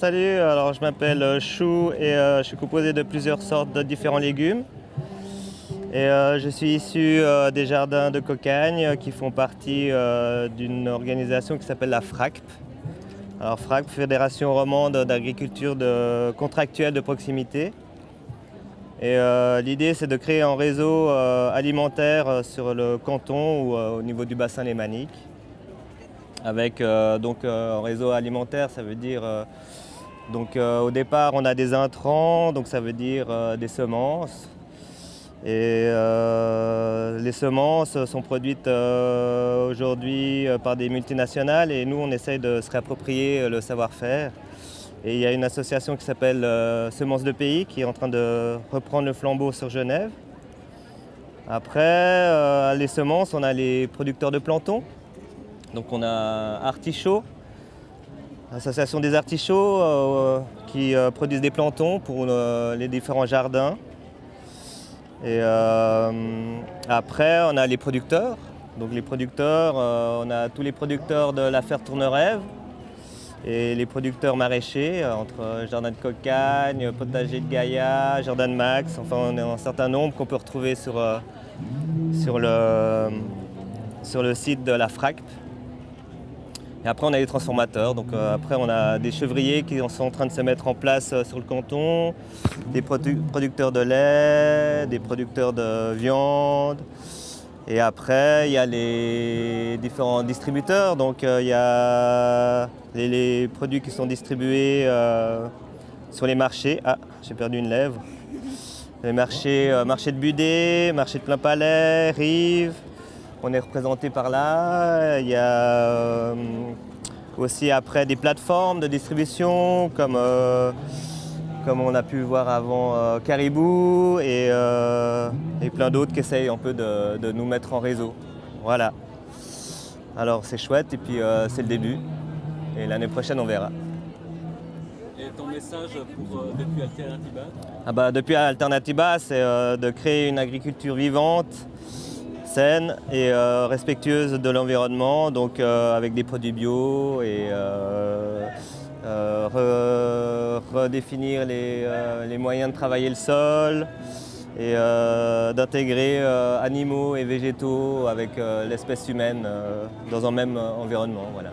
Salut, alors je m'appelle euh, Chou et euh, je suis composé de plusieurs sortes de différents légumes. Et euh, je suis issu des jardins de Cocagne qui font partie d'une organisation qui s'appelle la FRACP. Alors FRACP, Fédération romande d'agriculture contractuelle de proximité. Et l'idée c'est de créer un réseau alimentaire sur le canton ou au niveau du bassin lémanique. Avec donc un réseau alimentaire, ça veut dire donc euh, au départ, on a des intrants, donc ça veut dire euh, des semences. Et euh, les semences sont produites aujourd'hui par des multinationales et nous, on essaye de se réapproprier le savoir-faire. Et il y a une association qui s'appelle Semences de Pays qui est en train de reprendre le flambeau sur Genève. Après, les semences, on a les producteurs de planton. Donc on a Artichaut, L'association des artichauts euh, qui euh, produisent des plantons pour euh, les différents jardins. Et après, on a les producteurs. Donc les producteurs, on a tous les producteurs de l'affaire Tournerève et les producteurs maraîchers entre Jardin de Cocagne, Potager de Gaïa, Jardin de Max. Enfin, on a un certain nombre qu'on peut retrouver sur, sur, le, sur le site de la FRACP. Et après, on a les transformateurs. Donc euh, après, on a des chevriers qui sont en train de se mettre en place euh, sur le canton, des producteurs de lait, des producteurs de viande. Et après, il y a les différents distributeurs. Donc euh, il y a les, produits qui sont distribués sur les marchés. Ah, j'ai perdu une lèvre. Les marchés, marché de Budé, marché de Plein Palais, Rive, on est représenté par là. Il y a euh, aussi après des plateformes de distribution comme, euh, comme on a pu voir avant euh, Caribou et, plein d'autres qui essayent un peu de, nous mettre en réseau. Voilà. Alors c'est chouette et puis c'est le début. Et l'année prochaine on verra. Et ton message pour, depuis Alternatiba? Ah bah, Depuis Alternatiba, c'est de créer une agriculture vivante, saine et euh, respectueuse de l'environnement, donc euh, avec des produits bio et euh, redéfinir les, moyens de travailler le sol et d'intégrer animaux et végétaux avec l'espèce humaine dans un même environnement. Voilà.